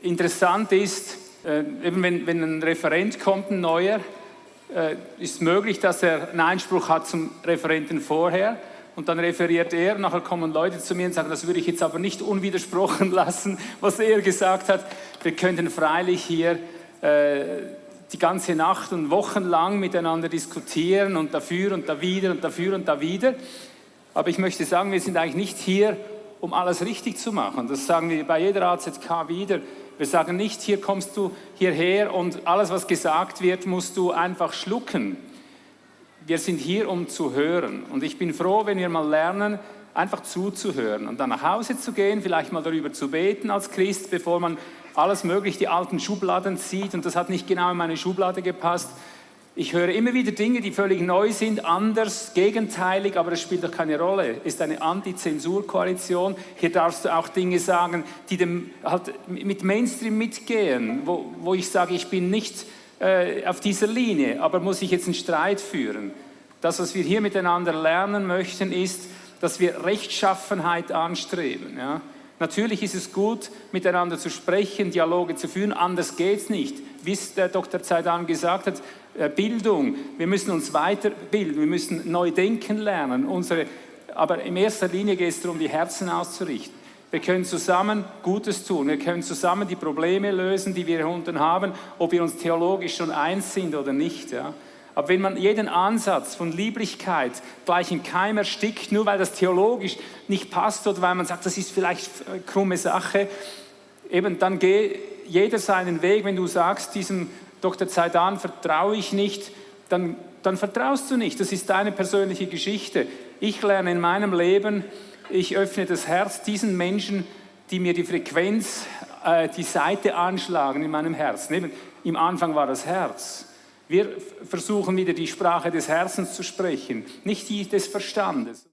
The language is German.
Interessant ist, äh, eben wenn, wenn ein Referent kommt, ein neuer, äh, ist möglich, dass er einen Einspruch hat zum Referenten vorher und dann referiert er, nachher kommen Leute zu mir und sagen, das würde ich jetzt aber nicht unwidersprochen lassen, was er gesagt hat. Wir könnten freilich hier äh, die ganze Nacht und Wochen lang miteinander diskutieren und dafür und da wieder und dafür und da wieder. Aber ich möchte sagen, wir sind eigentlich nicht hier, um alles richtig zu machen. Das sagen wir bei jeder AZK wieder. Wir sagen nicht, hier kommst du hierher und alles, was gesagt wird, musst du einfach schlucken. Wir sind hier, um zu hören. Und ich bin froh, wenn wir mal lernen, einfach zuzuhören und dann nach Hause zu gehen, vielleicht mal darüber zu beten als Christ, bevor man alles mögliche, die alten Schubladen zieht und das hat nicht genau in meine Schublade gepasst. Ich höre immer wieder Dinge, die völlig neu sind, anders, gegenteilig, aber es spielt doch keine Rolle. Es ist eine Anti-Zensur-Koalition. Hier darfst du auch Dinge sagen, die dem, halt mit Mainstream mitgehen, wo, wo ich sage, ich bin nicht äh, auf dieser Linie, aber muss ich jetzt einen Streit führen? Das, was wir hier miteinander lernen möchten, ist, dass wir Rechtschaffenheit anstreben. Ja? Natürlich ist es gut, miteinander zu sprechen, Dialoge zu führen, anders geht es nicht. Wie es der Dr. Zaidan gesagt hat, äh, Bildung, wir müssen uns weiterbilden, wir müssen neu denken lernen. Unsere, aber in erster Linie geht es darum, die Herzen auszurichten. Wir können zusammen Gutes tun, wir können zusammen die Probleme lösen, die wir unten haben, ob wir uns theologisch schon eins sind oder nicht. Ja. Aber wenn man jeden Ansatz von Lieblichkeit gleich in Keim erstickt, nur weil das theologisch nicht passt oder weil man sagt, das ist vielleicht eine krumme Sache, eben dann geh jeder seinen Weg. Wenn du sagst, diesem Dr. Zaidan vertraue ich nicht, dann, dann vertraust du nicht. Das ist deine persönliche Geschichte. Ich lerne in meinem Leben, ich öffne das Herz diesen Menschen, die mir die Frequenz, äh, die Seite anschlagen in meinem Herzen. Eben, Im Anfang war das Herz. Wir versuchen wieder die Sprache des Herzens zu sprechen, nicht die des Verstandes.